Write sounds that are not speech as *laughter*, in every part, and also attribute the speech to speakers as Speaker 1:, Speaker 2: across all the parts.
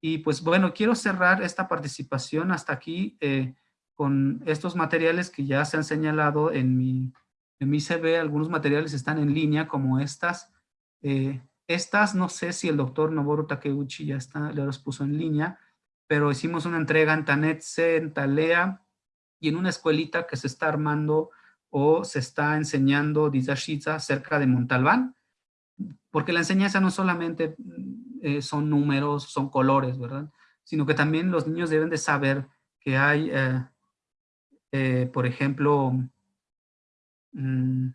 Speaker 1: Y pues bueno, quiero cerrar esta participación hasta aquí eh, con estos materiales que ya se han señalado en mi, en mi CV. Algunos materiales están en línea como estas. Eh, estas no sé si el doctor Noboru Takeuchi ya está, le los puso en línea, pero hicimos una entrega en Tanetse, en Talea y en una escuelita que se está armando o se está enseñando Dizashiza cerca de Montalbán, porque la enseñanza no solamente eh, son números, son colores, ¿verdad? Sino que también los niños deben de saber que hay, eh, eh, por ejemplo, mm,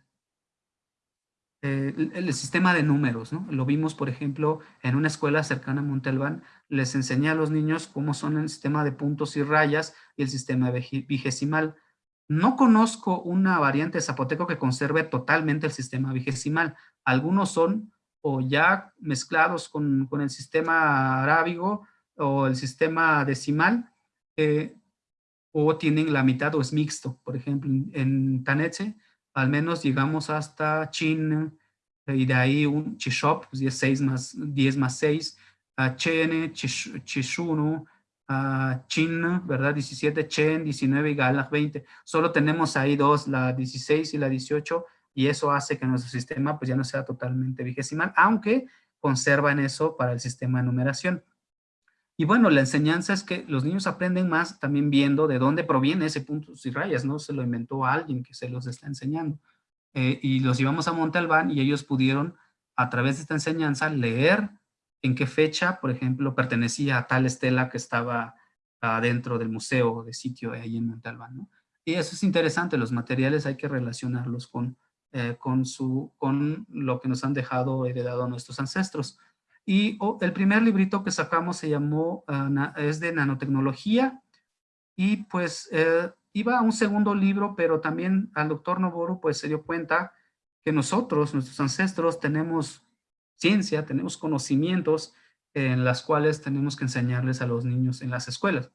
Speaker 1: el, sistema de números, ¿no? Lo vimos, por ejemplo, en una escuela cercana a Montalbán, les enseñé a los niños cómo son el sistema de puntos y rayas y el sistema vigesimal. No conozco una variante zapoteco que conserve totalmente el sistema vigesimal. Algunos son o ya mezclados con, el sistema arábigo o el sistema decimal, eh, o tienen la mitad o es mixto. Por ejemplo, en Tanetse, al menos llegamos hasta Chin, y de ahí un Chishop, pues 10, más, 10 más 6, a Chen, Chishuno, a Chin, ¿verdad? 17, Chen, 19 y Galach 20. Solo tenemos ahí dos, la 16 y la 18, y eso hace que nuestro sistema pues ya no sea totalmente vigesimal, aunque conserva en eso para el sistema de numeración. Y bueno, la enseñanza es que los niños aprenden más también viendo de dónde proviene ese puntos y rayas, ¿no? Se lo inventó alguien que se los está enseñando. Eh, y los llevamos a Montalbán y ellos pudieron, a través de esta enseñanza, leer en qué fecha, por ejemplo, pertenecía a tal estela que estaba dentro del museo de sitio ahí en Montalbán, ¿no? Y eso es interesante, los materiales hay que relacionarlos con, eh, con, su, con lo que nos han dejado heredado nuestros ancestros. Y oh, el primer librito que sacamos se llamó, ah, es de nanotecnología, y pues eh, iba a un segundo libro, pero también al doctor Noboru pues se dio cuenta que nosotros, nuestros ancestros, tenemos ciencia, tenemos conocimientos en las cuales tenemos que enseñarles a los niños en las escuelas.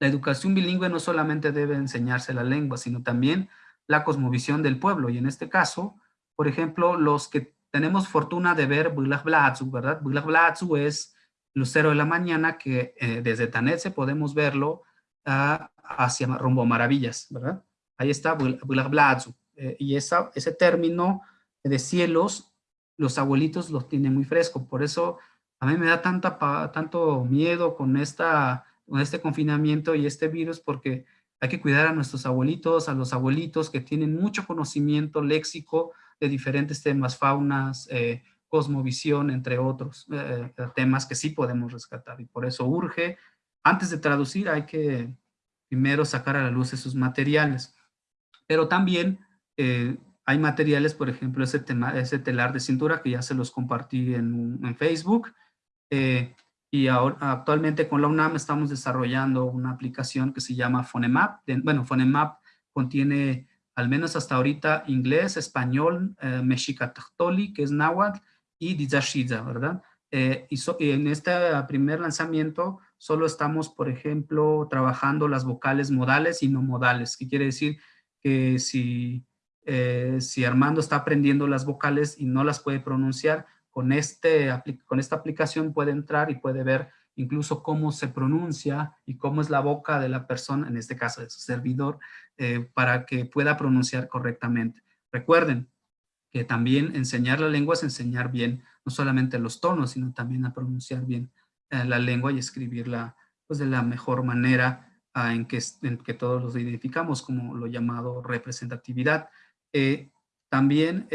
Speaker 1: La educación bilingüe no solamente debe enseñarse la lengua, sino también la cosmovisión del pueblo. Y en este caso, por ejemplo, los que tenemos fortuna de ver Bulag Blatzu, ¿verdad? Bulag Blatzu es Lucero de la Mañana, que eh, desde Tanetse podemos verlo uh, hacia rumbo Maravillas, ¿verdad? Ahí está Bulag Blatzu. Eh, y esa, ese término de cielos, los abuelitos los tienen muy fresco. Por eso a mí me da tanta, tanto miedo con, esta, con este confinamiento y este virus, porque hay que cuidar a nuestros abuelitos, a los abuelitos que tienen mucho conocimiento léxico de diferentes temas, faunas, eh, cosmovisión, entre otros eh, eh, temas que sí podemos rescatar. Y por eso urge, antes de traducir, hay que primero sacar a la luz esos materiales. Pero también hay materiales, por ejemplo, ese, tema, ese telar de cintura que ya se los compartí en Facebook. Y ahora, actualmente con la UNAM estamos desarrollando una aplicación que se llama Phonemap. Bueno, Phonemap contiene, al menos hasta ahorita, inglés, español, eh, que es náhuatl, y Dizashiza, ¿verdad? Eh, y, en este primer lanzamiento solo estamos, por ejemplo, trabajando las vocales modales y no modales, que quiere decir que si, eh, si Armando está aprendiendo las vocales y no las puede pronunciar, con, este, con esta aplicación puede entrar y puede ver incluso cómo se pronuncia y cómo es la boca de la persona, en este caso de su servidor, eh, para que pueda pronunciar correctamente. Recuerden que también enseñar la lengua es enseñar bien, no solamente los tonos, sino también a pronunciar bien eh, la lengua y escribirla pues, de la mejor manera ah, en, que, en que todos los identificamos, como lo llamado representatividad. Eh, también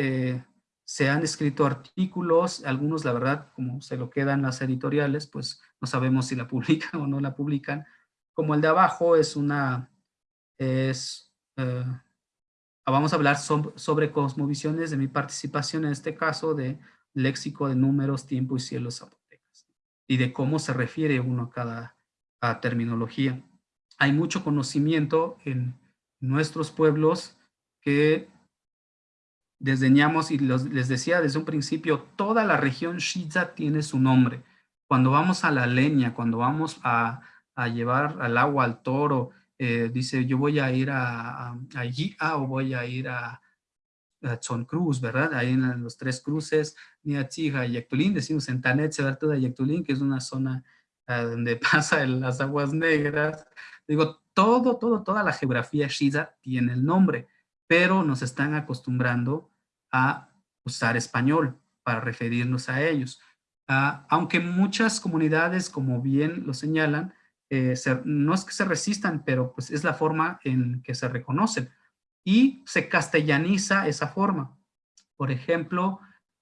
Speaker 1: se han escrito artículos, algunos la verdad, como se lo quedan las editoriales, pues no sabemos si la *laughs* publican o no la publican. Como el de abajo es una, es, eh, vamos a hablar sobre, cosmovisiones de mi participación en este caso de léxico de números, tiempo y cielos zapotecas y de cómo se refiere uno a cada terminología. Hay mucho conocimiento en nuestros pueblos que desdeñamos y les decía desde un principio, toda la región Shiza tiene su nombre. Cuando vamos a la leña, cuando vamos a, llevar al agua al toro, eh, dice yo voy a ir a, a, o voy a ir a, a Cruz, ¿verdad? Ahí en los tres cruces, Niatzija y Yactulín, decimos en Tanet, se toda Yactulín, que es una zona donde *laughs* pasa las aguas negras. Digo, todo, todo, toda la geografía Shiza tiene el nombre, pero nos están acostumbrando a usar español para referirnos a ellos. Ah, aunque muchas comunidades, como bien lo señalan, eh, no es que se resistan, pero pues es la forma en que se reconocen. Y se castellaniza esa forma. Por ejemplo,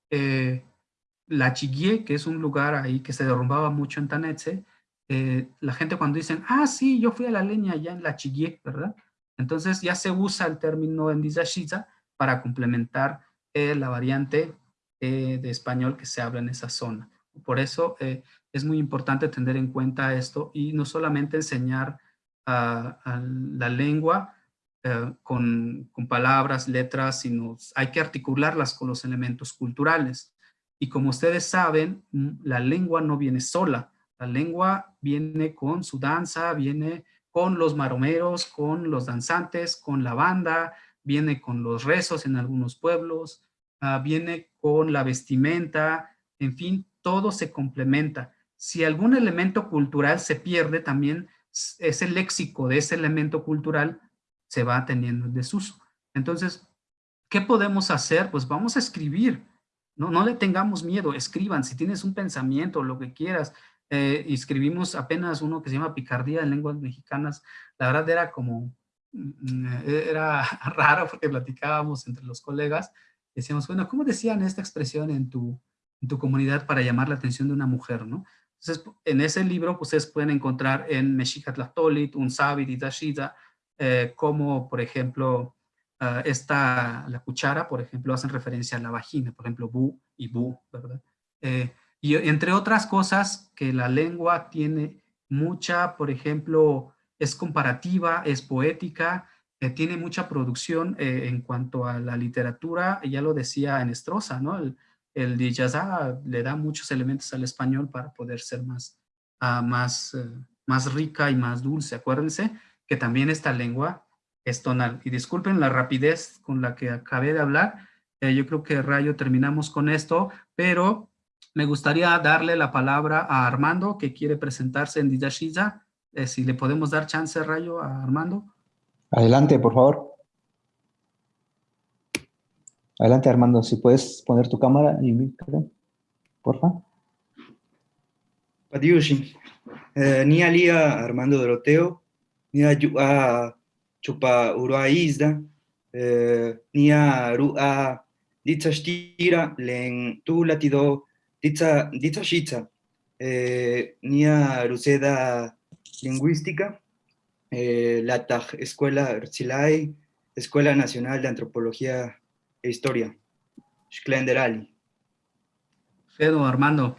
Speaker 1: eh, la Chiguie, que es un lugar ahí que se derrumbaba mucho en Tanetse, eh, la gente cuando dicen, ah, sí, yo fui a la leña allá en la Chiguie, ¿verdad? Entonces ya se usa el término en Dizashiza para complementar la variante de español que se habla en esa zona. Por eso es muy importante tener en cuenta esto y no solamente enseñar la lengua eh, con, palabras, letras, sino hay que articularlas con los elementos culturales. Y como ustedes saben, mm, la lengua no viene sola. La lengua viene con su danza, viene con los maromeros, con los danzantes, con la banda, viene con los rezos en algunos pueblos, ah, viene con la vestimenta, en fin, todo se complementa si algún elemento cultural se pierde, también ese léxico de ese elemento cultural se va teniendo en desuso. Entonces, ¿qué podemos hacer? Pues vamos a escribir, no, no le tengamos miedo, escriban, si tienes un pensamiento, lo que quieras. Eh, escribimos apenas uno que se llama Picardía en lenguas mexicanas, la verdad era como, mm, era *laughs* raro porque platicábamos entre los colegas, decíamos, bueno, ¿cómo decían esta expresión en tu, en tu comunidad para llamar la atención de una mujer, no? Entonces, en ese libro pues, ustedes pueden encontrar en Mexicatlastolit, Unsabi, Didashida, eh, como por ejemplo, uh, esta, la cuchara, por ejemplo, hacen referencia a la vagina, por ejemplo, bu y bu, ¿verdad? Eh, y entre otras cosas que la lengua tiene mucha, por ejemplo, es comparativa, es poética, eh, tiene mucha producción eh, en cuanto a la literatura, ya lo decía en Estroza, ¿no? El, el Diyaza le da muchos elementos al español para poder ser más, uh, más, uh, más rica y más dulce. Acuérdense que también esta lengua es tonal. Y disculpen la rapidez con la que acabé de hablar. Eh, yo creo que Rayo terminamos con esto, pero me gustaría darle la palabra a Armando, que quiere presentarse en Diyashiza. Eh, si le podemos dar chance, Rayo, a Armando.
Speaker 2: Adelante, por favor. Adelante, Armando, si puedes poner tu cámara y micro, porfa.
Speaker 3: Padiushi. Eh, ni alia Armando Doroteo, ni a chupa urua isda, eh, ni a rua ditzastira len tu latido ditza ditzashitza, eh, ni a ruseda lingüística, eh, la Escuela Rzilay, Escuela Nacional de Antropología e historia. Shklenderali.
Speaker 1: Pedro, Armando.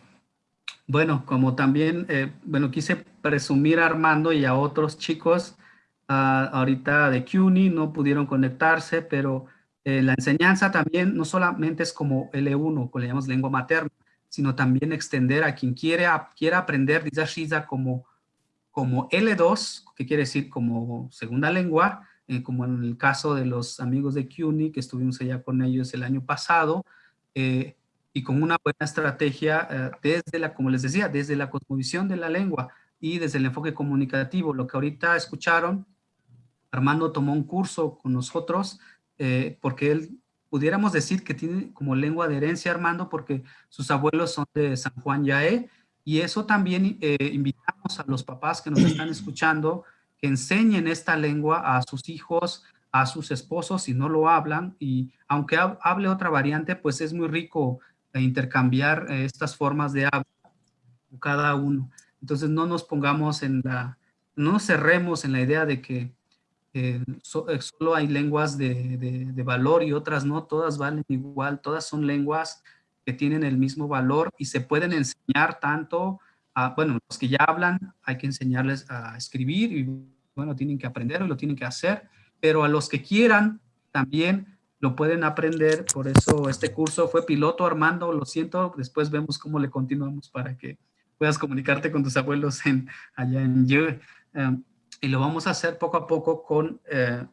Speaker 1: Bueno, como también, eh, bueno, quise presumir a Armando y a otros chicos uh, ahorita de CUNY, no pudieron conectarse, pero eh, la enseñanza también no solamente es como L1, que le llamamos lengua materna, sino también extender a quien quiere, quiera aprender Dizashiza como, como L2, que quiere decir como segunda lengua, eh, como en el caso de los amigos de CUNY, que estuvimos allá con ellos el año pasado, eh, y con una buena estrategia eh, desde la, como les decía, desde la cosmovisión de la lengua y desde el enfoque comunicativo. Lo que ahorita escucharon, Armando tomó un curso con nosotros, porque él, pudiéramos decir que tiene como lengua de herencia Armando, porque sus abuelos son de San Juan Yaé, y eso también invitamos a los papás que nos están *clears throat* escuchando, que enseñen esta lengua a sus hijos, a sus esposos si no lo hablan y aunque hable otra variante, pues es muy rico eh, intercambiar eh, estas formas de hablar cada uno. Entonces no nos pongamos en la, no nos cerremos en la idea de que eh, solo hay lenguas de, de, valor y otras no, todas valen igual, todas son lenguas que tienen el mismo valor y se pueden enseñar tanto bueno, los que ya hablan hay que enseñarles a escribir y bueno, tienen que aprender y lo tienen que hacer, pero a los que quieran también lo pueden aprender, por eso este curso fue piloto, Armando, lo siento, después vemos cómo le continuamos para que puedas comunicarte con tus abuelos en, allá en Yue. Em, y lo vamos a hacer poco a poco con, eh,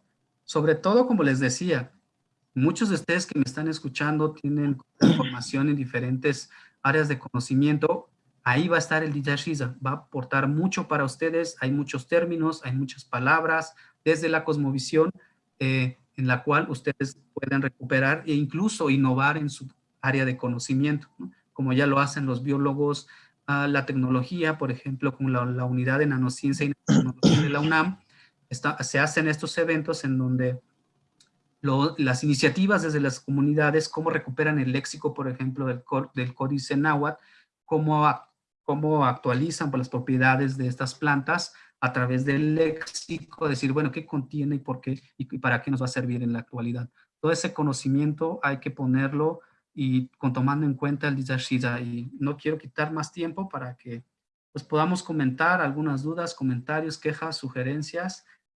Speaker 1: sobre todo, como les decía, muchos de ustedes que me están escuchando tienen *clears throat* formación en diferentes áreas de conocimiento. Ahí va a estar el Shiza, va a aportar mucho para ustedes, hay muchos términos, hay muchas palabras desde la cosmovisión eh, en la cual ustedes pueden recuperar e incluso innovar en su área de conocimiento, como ya lo hacen los biólogos, la tecnología, por ejemplo, con la, unidad de nanociencia y nanotecnología de la UNAM, se hacen estos eventos en donde las iniciativas desde las comunidades, cómo recuperan el léxico, por ejemplo, del, del códice náhuatl, cómo, actualizan por las propiedades de estas plantas a través del léxico, decir, bueno, qué contiene y por qué y para qué nos va a servir en la actualidad. Todo ese conocimiento hay que ponerlo y con tomando en cuenta el Dizashida. Y no quiero quitar más tiempo para que pues, podamos comentar algunas dudas, comentarios, quejas, sugerencias